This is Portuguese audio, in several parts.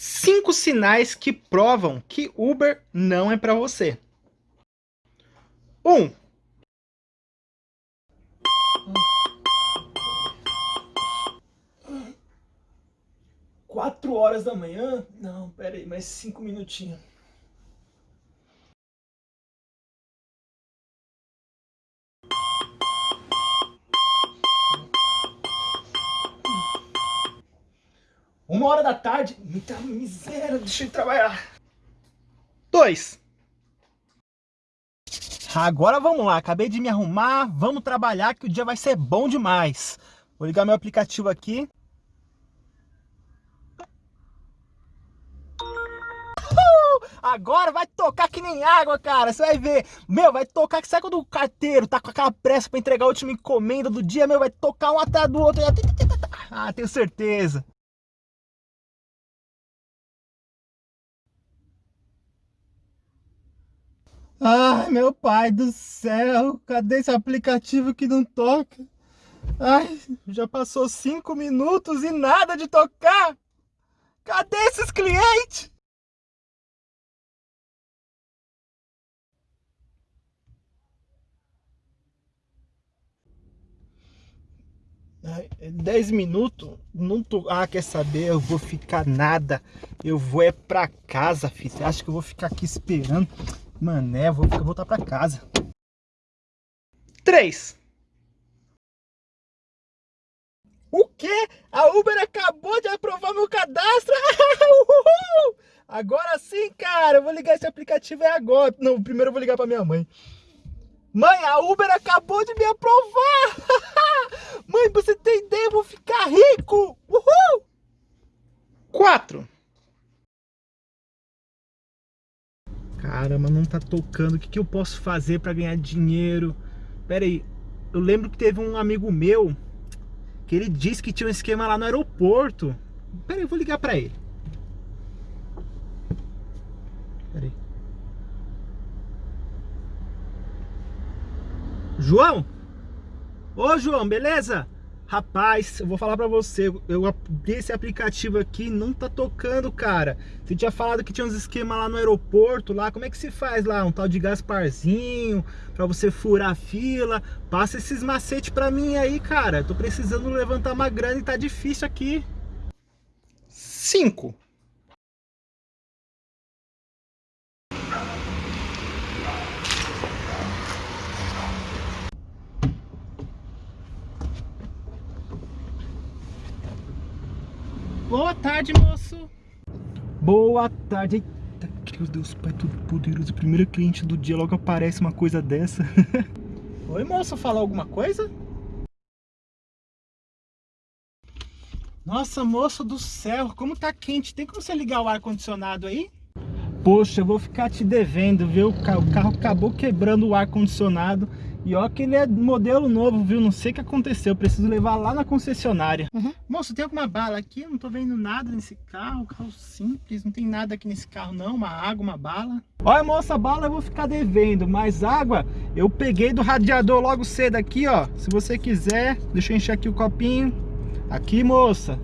cinco sinais que provam que Uber não é para você. 1. Um. Quatro horas da manhã? Não, pera aí, mais cinco minutinhos. Uma hora da tarde? Muita miséria, deixa eu trabalhar. 2. Agora vamos lá, acabei de me arrumar, vamos trabalhar que o dia vai ser bom demais. Vou ligar meu aplicativo aqui. Agora vai tocar que nem água, cara. Você vai ver. Meu, vai tocar que sai quando o carteiro tá com aquela pressa pra entregar a última encomenda do dia, meu, vai tocar um atrás do outro. Ah, tenho certeza. Ai, meu pai do céu, cadê esse aplicativo que não toca? Ai, já passou cinco minutos e nada de tocar. Cadê esses clientes? Dez minutos? Não tô... Ah, quer saber? Eu vou ficar nada. Eu vou é pra casa, filho. Você acha que eu vou ficar aqui esperando? Mané, vou voltar pra casa. 3. O quê? A Uber acabou de aprovar meu cadastro? agora sim, cara. Eu vou ligar esse aplicativo é agora. Não, primeiro eu vou ligar pra minha mãe. Mãe, a Uber acabou de me aprovar. mãe, você tem ideia? Eu vou ficar rico. Uhul! 4. Caramba, não tá tocando. O que, que eu posso fazer para ganhar dinheiro? Pera aí. Eu lembro que teve um amigo meu que ele disse que tinha um esquema lá no aeroporto. Pera aí, eu vou ligar para ele. Pera aí. João? Ô, João, beleza? Rapaz, eu vou falar pra você, eu esse aplicativo aqui, não tá tocando, cara. Você tinha falado que tinha uns esquemas lá no aeroporto, lá, como é que se faz lá? Um tal de Gasparzinho, pra você furar a fila. Passa esses macetes pra mim aí, cara. Tô precisando levantar uma grana e tá difícil aqui. 5. Boa tarde, moço. Boa tarde. Eita, meu Deus, Pai todo poderoso. Primeiro cliente do dia, logo aparece uma coisa dessa. Oi, moço, fala alguma coisa? Nossa, moço do céu, como tá quente. Tem como você ligar o ar-condicionado aí? Poxa, eu vou ficar te devendo, viu? O carro acabou quebrando o ar-condicionado. E ó que ele é modelo novo, viu? Não sei o que aconteceu, preciso levar lá na concessionária. Uhum. Moço, tem alguma bala aqui? Eu não tô vendo nada nesse carro, carro simples, não tem nada aqui nesse carro não, uma água, uma bala. Olha, moça, bala eu vou ficar devendo, mas água eu peguei do radiador logo cedo aqui, ó. Se você quiser, deixa eu encher aqui o copinho. Aqui, moça.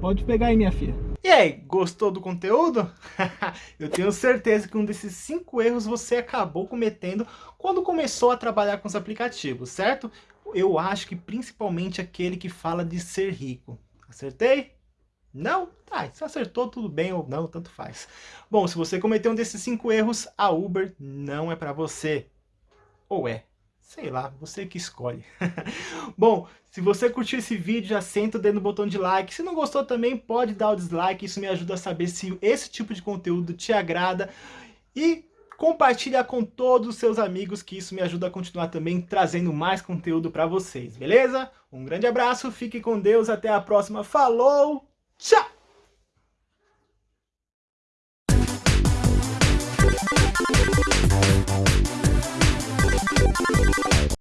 Pode pegar aí, minha filha. E aí, gostou do conteúdo? Eu tenho certeza que um desses cinco erros você acabou cometendo quando começou a trabalhar com os aplicativos, certo? Eu acho que principalmente aquele que fala de ser rico. Acertei? Não? Tá, se acertou tudo bem ou não, tanto faz. Bom, se você cometeu um desses cinco erros, a Uber não é para você. Ou é? Sei lá, você que escolhe. Bom, se você curtiu esse vídeo, já senta o dedo no botão de like. Se não gostou também, pode dar o dislike. Isso me ajuda a saber se esse tipo de conteúdo te agrada. E compartilha com todos os seus amigos, que isso me ajuda a continuar também trazendo mais conteúdo para vocês, beleza? Um grande abraço, fique com Deus, até a próxima. Falou, tchau!